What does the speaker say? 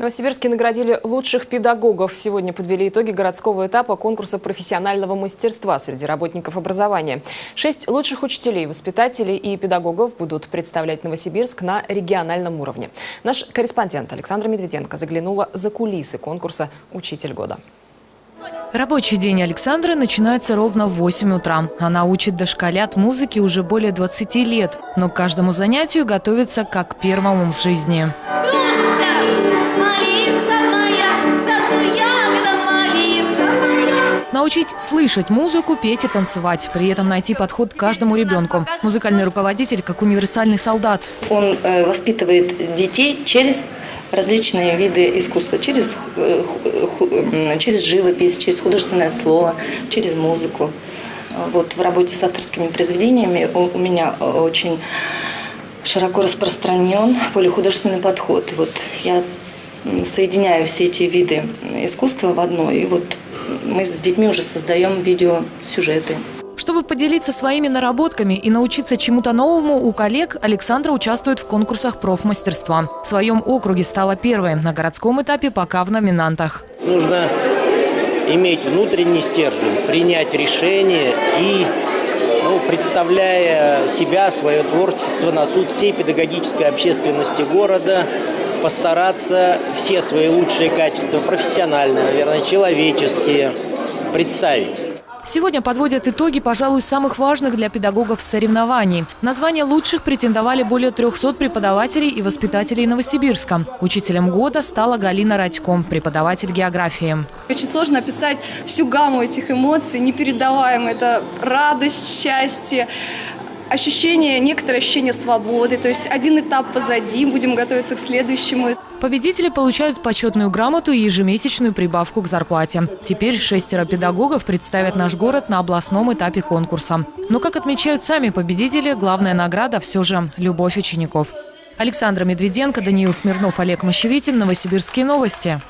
Новосибирске наградили лучших педагогов. Сегодня подвели итоги городского этапа конкурса профессионального мастерства среди работников образования. Шесть лучших учителей, воспитателей и педагогов будут представлять Новосибирск на региональном уровне. Наш корреспондент Александра Медведенко заглянула за кулисы конкурса «Учитель года». Рабочий день Александры начинается ровно в 8 утра. Она учит дошколят музыки уже более 20 лет, но к каждому занятию готовится как к первому в жизни. Научить слышать музыку, петь и танцевать. При этом найти подход к каждому ребенку. Музыкальный руководитель как универсальный солдат. Он э, воспитывает детей через различные виды искусства, через, э, м, через живопись, через художественное слово, через музыку. Вот в работе с авторскими произведениями у, меня э, очень широко распространен полихудожественный подход. Вот я соединяю все эти виды искусства в одно, и вот мы с детьми уже создаем видеосюжеты. Чтобы поделиться своими наработками и научиться чему-то новому у коллег, Александра участвует в конкурсах профмастерства. В своем округе стала первой, на городском этапе пока в номинантах. Нужно иметь внутренний стержень, принять решение и, ну, представляя себя, свое творчество на суд всей педагогической общественности города, постараться все свои лучшие качества, профессиональные, наверное, человеческие, представить. Сегодня подводят итоги, пожалуй, самых важных для педагогов соревнований. На звание лучших претендовали более 300 преподавателей и воспитателей Новосибирска. Учителем года стала Галина Радько, преподаватель географии. Очень сложно описать всю гамму этих эмоций, непередаваемо. Это радость, счастье, ощущение, некоторое ощущение свободы. То есть один этап позади, будем готовиться к следующему. Победители получают почетную грамоту и ежемесячную прибавку к зарплате. Теперь шестеро педагогов представят наш город на областном этапе конкурса. Но, как отмечают сами победители, главная награда все же – любовь учеников. Александра Медведенко, Даниил Смирнов, Олег Мощевитин. Новосибирские новости.